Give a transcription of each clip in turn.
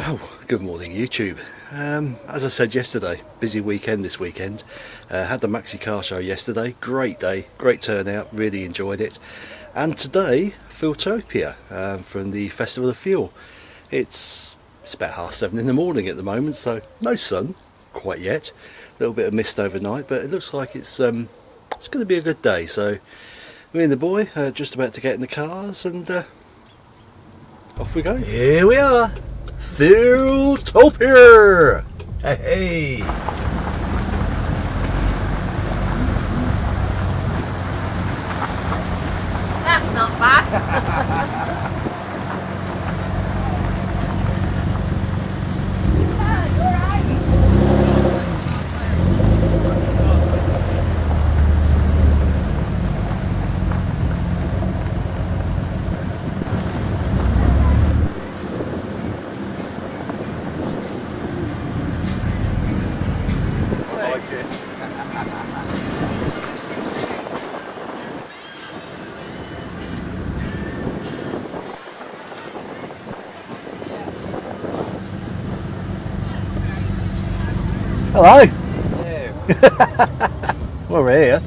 Well, good morning YouTube. Um, as I said yesterday, busy weekend this weekend. Uh, had the Maxi Car Show yesterday, great day, great turnout, really enjoyed it. And today, Fueltopia um, from the Festival of Fuel. It's, it's about half seven in the morning at the moment, so no sun quite yet. A little bit of mist overnight, but it looks like it's um, it's going to be a good day. So me and the boy are just about to get in the cars and uh, off we go. Here we are. Fueltopia! Hey, hey! Hello. well, we're here.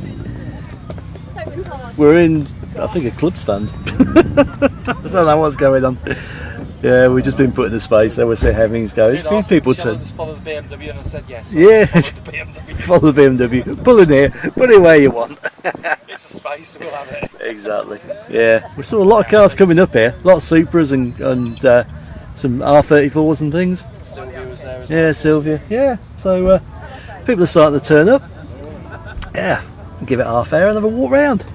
We're in, I think, a club stand. I don't know what's going on. Yeah, we've just been put in a space, so we'll see how things go. There's a few people to. Just follow the BMW, and I said yes. so Yeah. I followed the BMW. Follow the BMW, pull in here, put it where you want. it's a space, we'll have it. Exactly. Yeah, we saw a lot of cars coming up here, a lot of Supras and and uh, some R34s and things. Silvia was there as Yeah, Silvia. Yeah, so uh, people are starting to turn up. Yeah, give it half hour and have a walk round.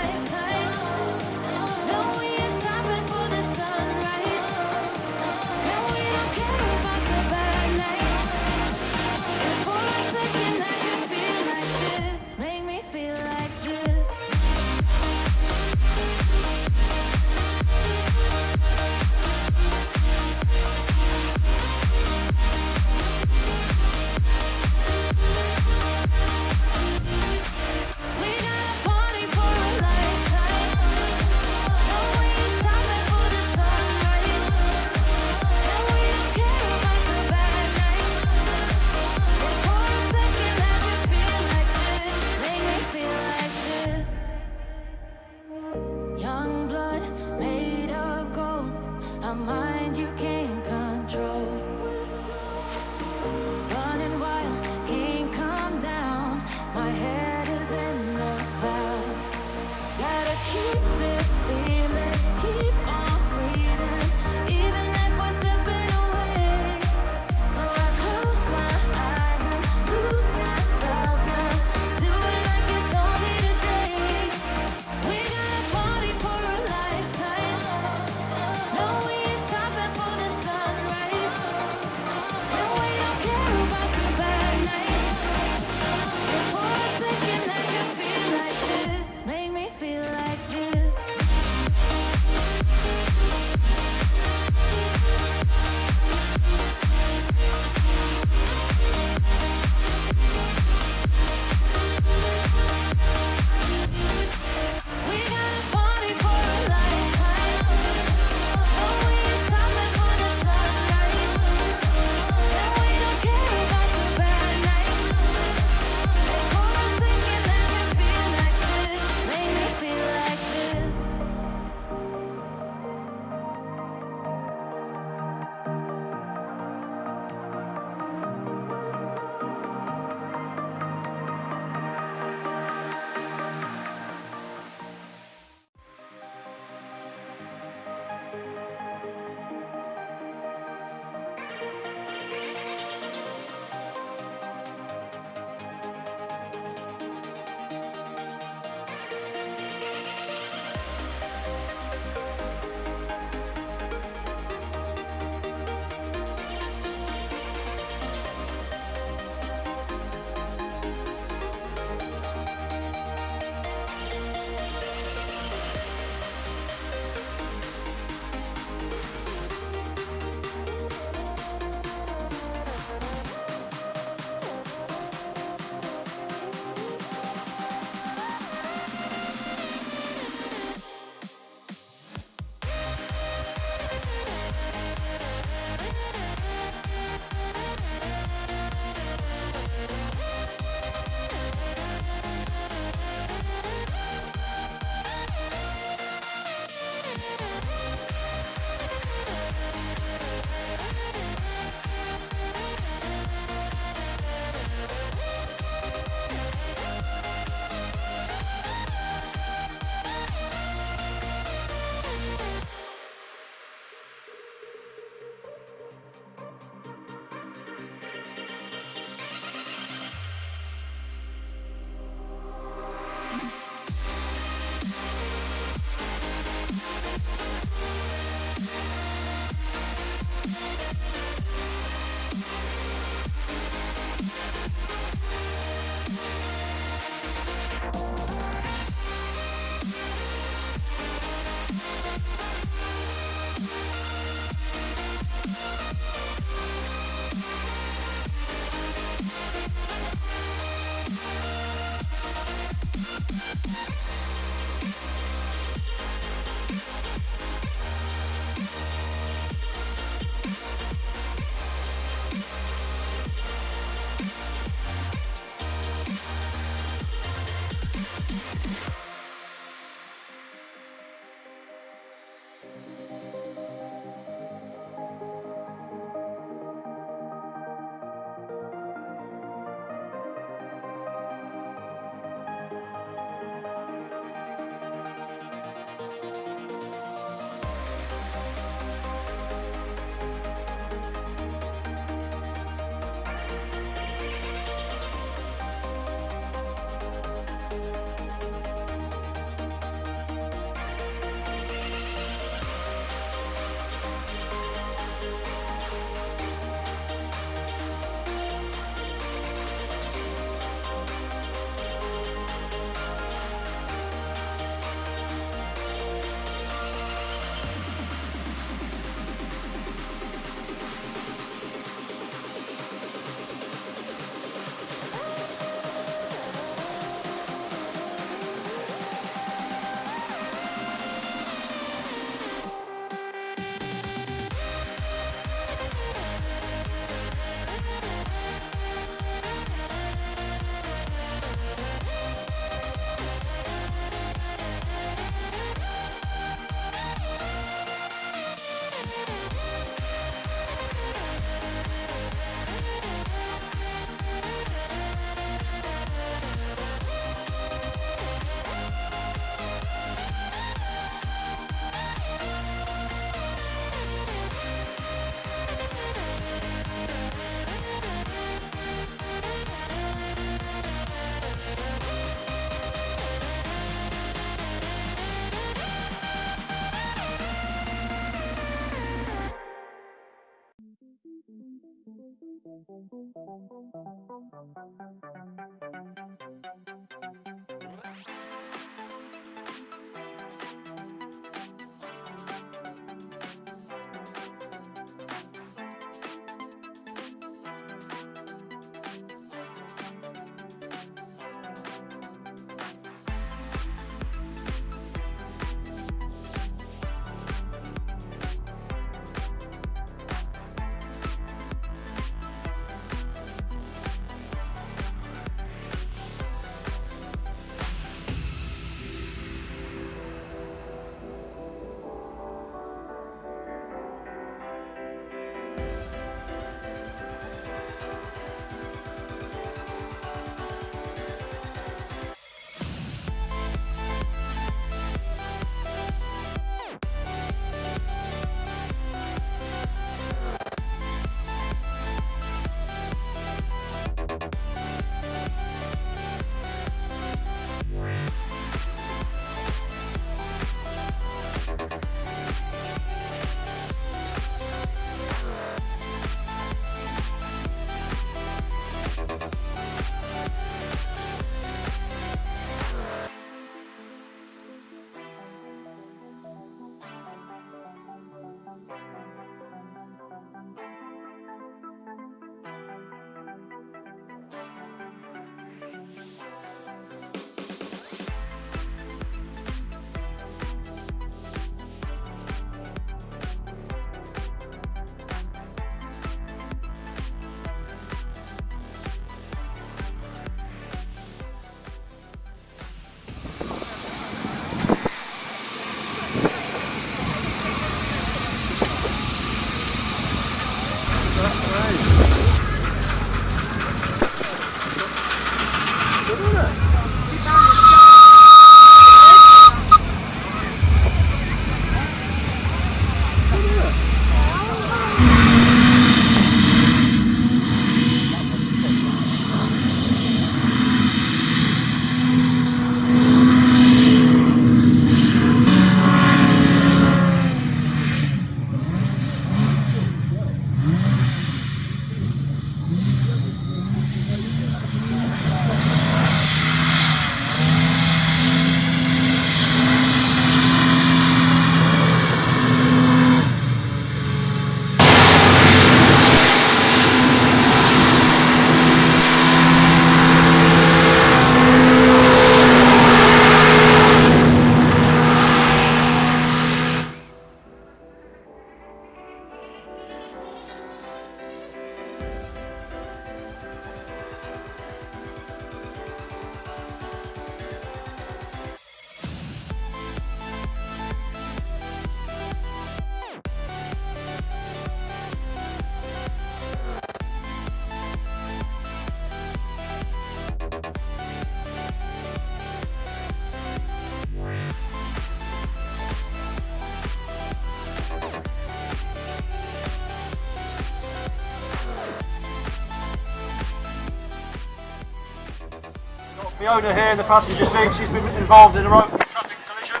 Fiona here in the passenger seat, she's been involved in a road traffic collision.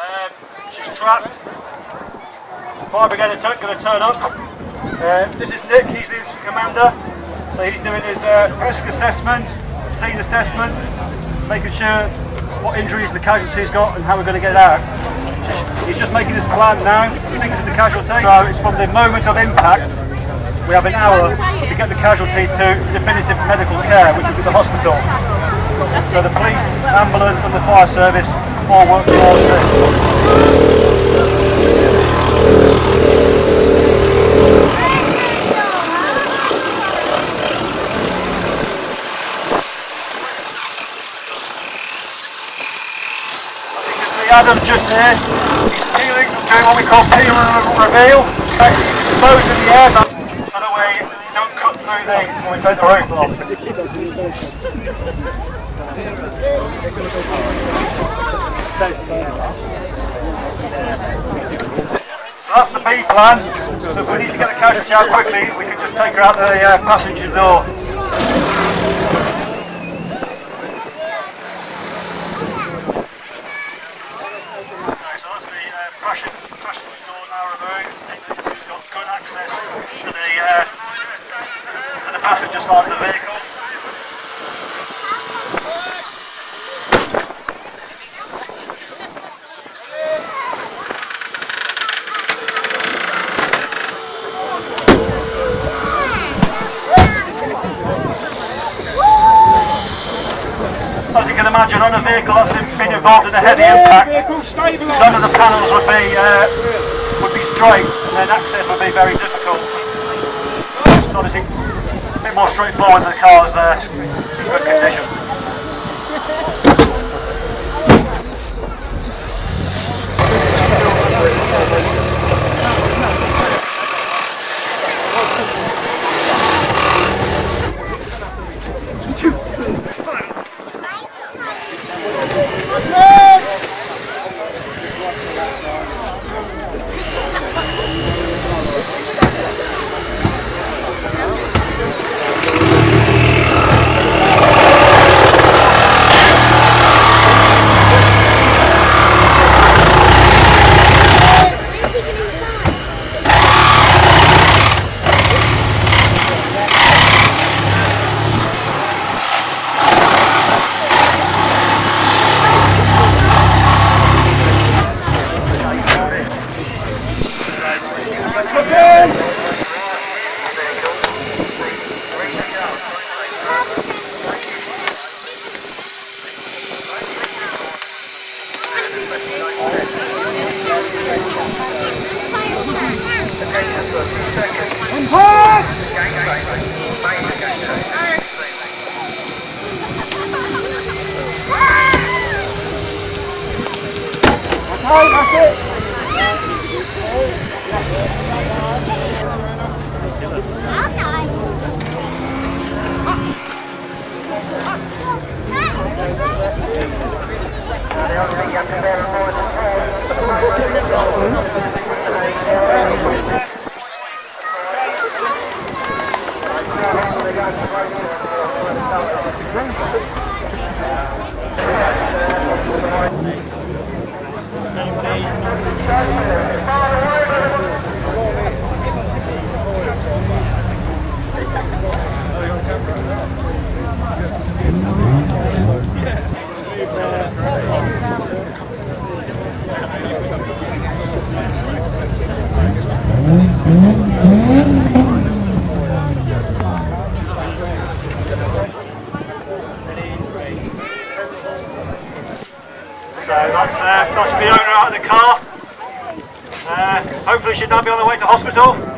Um, she's trapped. Fire brigade are going to turn up. Uh, this is Nick, he's the commander. So he's doing his uh, risk assessment, scene assessment, making sure what injuries the casualty's got and how we're going to get out. He's just making his plan now, speaking to the casualty. So it's from the moment of impact we have an hour to get the casualty to definitive medical care, which will be the hospital. So the police, ambulance and the fire service all work towards this. Adam's just here. He's peeling, doing what we call peel and reveal. Those in the air, so that you don't cut through these when we take the roof off. So that's the B plan. So if we need to get the casualty out quickly, we can just take her out the uh, passenger door. Okay, so that's the uh, passenger, door now removed. We've got good access to the uh, passenger side of the vehicle. As you can imagine, on a vehicle that's been involved in a heavy impact, none of the panels would be uh, would be straight, and then access would be very difficult. So obviously, a bit more straightforward. The car's uh, in good condition. So that's, uh, that's the owner out of the car. Uh, Uh, uh, hopefully she'll now be on the way to hospital.